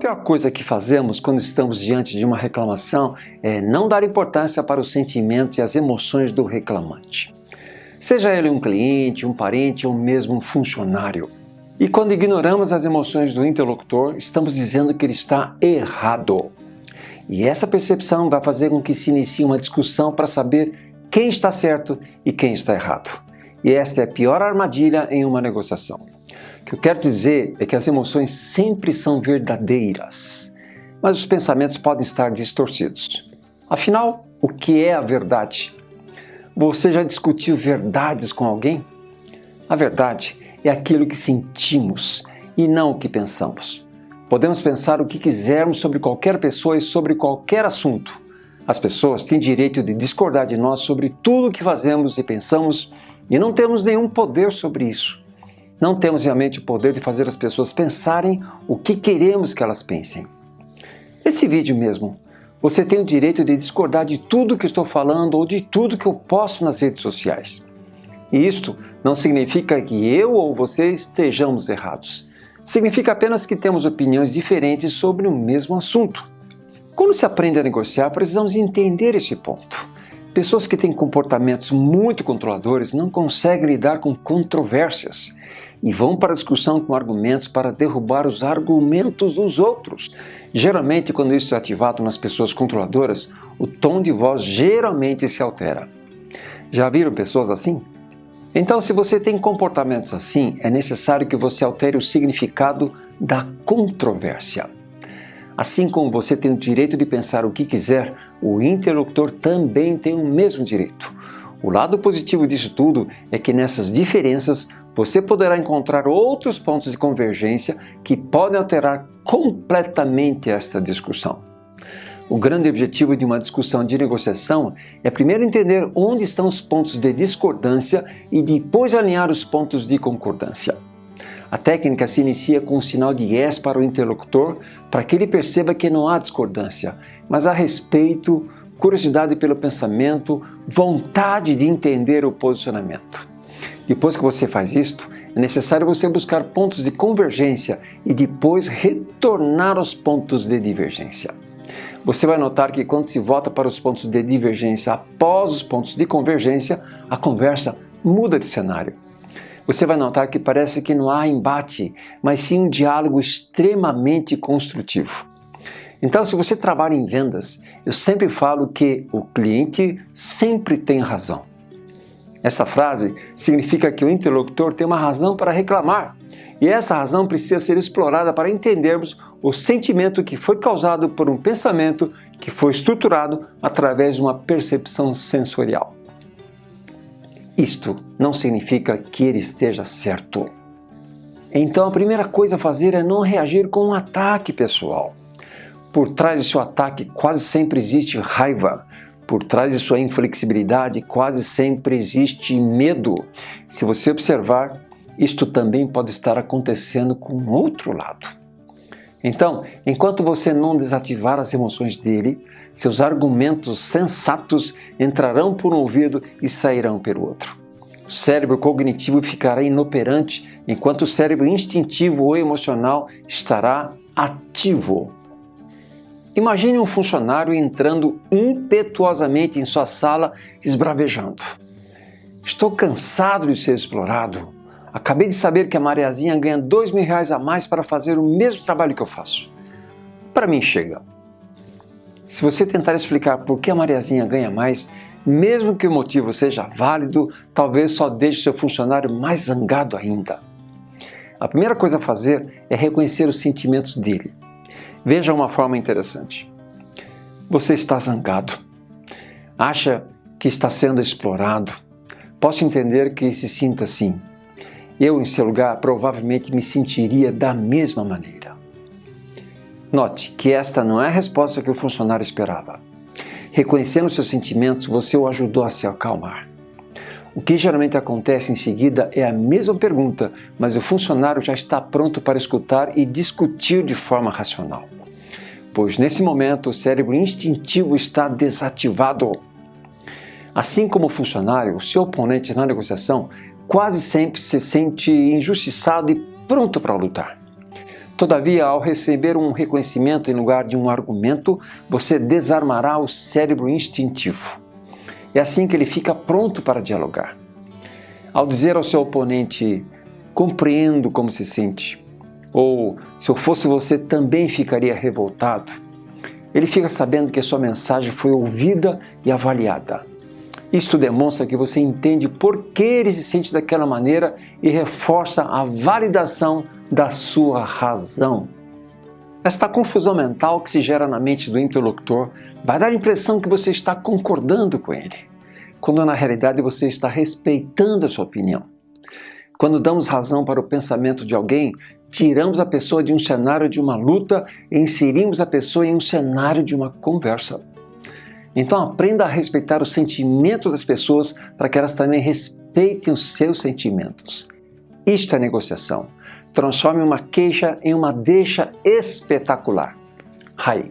pior coisa que fazemos quando estamos diante de uma reclamação é não dar importância para os sentimentos e as emoções do reclamante. Seja ele um cliente, um parente ou mesmo um funcionário. E quando ignoramos as emoções do interlocutor, estamos dizendo que ele está errado. E essa percepção vai fazer com que se inicie uma discussão para saber quem está certo e quem está errado. E esta é a pior armadilha em uma negociação. O que eu quero dizer é que as emoções sempre são verdadeiras, mas os pensamentos podem estar distorcidos. Afinal, o que é a verdade? Você já discutiu verdades com alguém? A verdade é aquilo que sentimos e não o que pensamos. Podemos pensar o que quisermos sobre qualquer pessoa e sobre qualquer assunto. As pessoas têm direito de discordar de nós sobre tudo o que fazemos e pensamos e não temos nenhum poder sobre isso. Não temos realmente o poder de fazer as pessoas pensarem o que queremos que elas pensem. Esse vídeo mesmo, você tem o direito de discordar de tudo que estou falando ou de tudo que eu posto nas redes sociais. E isto não significa que eu ou você estejamos errados. Significa apenas que temos opiniões diferentes sobre o mesmo assunto. Quando se aprende a negociar, precisamos entender esse ponto. Pessoas que têm comportamentos muito controladores não conseguem lidar com controvérsias e vão para a discussão com argumentos para derrubar os argumentos dos outros. Geralmente, quando isso é ativado nas pessoas controladoras, o tom de voz geralmente se altera. Já viram pessoas assim? Então, se você tem comportamentos assim, é necessário que você altere o significado da controvérsia. Assim como você tem o direito de pensar o que quiser, o interlocutor também tem o mesmo direito. O lado positivo disso tudo é que nessas diferenças você poderá encontrar outros pontos de convergência que podem alterar completamente esta discussão. O grande objetivo de uma discussão de negociação é primeiro entender onde estão os pontos de discordância e depois alinhar os pontos de concordância. A técnica se inicia com um sinal de yes para o interlocutor para que ele perceba que não há discordância, mas há respeito, curiosidade pelo pensamento, vontade de entender o posicionamento. Depois que você faz isto, é necessário você buscar pontos de convergência e depois retornar aos pontos de divergência. Você vai notar que quando se volta para os pontos de divergência após os pontos de convergência, a conversa muda de cenário você vai notar que parece que não há embate, mas sim um diálogo extremamente construtivo. Então, se você trabalha em vendas, eu sempre falo que o cliente sempre tem razão. Essa frase significa que o interlocutor tem uma razão para reclamar, e essa razão precisa ser explorada para entendermos o sentimento que foi causado por um pensamento que foi estruturado através de uma percepção sensorial. Isto não significa que ele esteja certo. Então a primeira coisa a fazer é não reagir com um ataque pessoal. Por trás de seu ataque quase sempre existe raiva. Por trás de sua inflexibilidade quase sempre existe medo. Se você observar, isto também pode estar acontecendo com outro lado. Então, enquanto você não desativar as emoções dele, seus argumentos sensatos entrarão por um ouvido e sairão pelo outro. O cérebro cognitivo ficará inoperante, enquanto o cérebro instintivo ou emocional estará ativo. Imagine um funcionário entrando impetuosamente em sua sala, esbravejando. Estou cansado de ser explorado. Acabei de saber que a Mariazinha ganha dois mil reais a mais para fazer o mesmo trabalho que eu faço. Para mim chega. Se você tentar explicar por que a Mariazinha ganha mais, mesmo que o motivo seja válido, talvez só deixe seu funcionário mais zangado ainda. A primeira coisa a fazer é reconhecer os sentimentos dele. Veja uma forma interessante. Você está zangado. Acha que está sendo explorado. Posso entender que se sinta assim. Eu, em seu lugar, provavelmente me sentiria da mesma maneira. Note que esta não é a resposta que o funcionário esperava. Reconhecendo seus sentimentos, você o ajudou a se acalmar. O que geralmente acontece em seguida é a mesma pergunta, mas o funcionário já está pronto para escutar e discutir de forma racional. Pois nesse momento o cérebro instintivo está desativado. Assim como o funcionário, o seu oponente na negociação quase sempre se sente injustiçado e pronto para lutar. Todavia, ao receber um reconhecimento em lugar de um argumento, você desarmará o cérebro instintivo. É assim que ele fica pronto para dialogar. Ao dizer ao seu oponente, compreendo como se sente, ou se eu fosse você também ficaria revoltado, ele fica sabendo que a sua mensagem foi ouvida e avaliada. Isto demonstra que você entende por que ele se sente daquela maneira e reforça a validação da sua razão. Esta confusão mental que se gera na mente do interlocutor vai dar a impressão que você está concordando com ele, quando na realidade você está respeitando a sua opinião. Quando damos razão para o pensamento de alguém, tiramos a pessoa de um cenário de uma luta e inserimos a pessoa em um cenário de uma conversa. Então aprenda a respeitar o sentimento das pessoas para que elas também respeitem os seus sentimentos. Isto é negociação. Transforme uma queixa em uma deixa espetacular. Hai.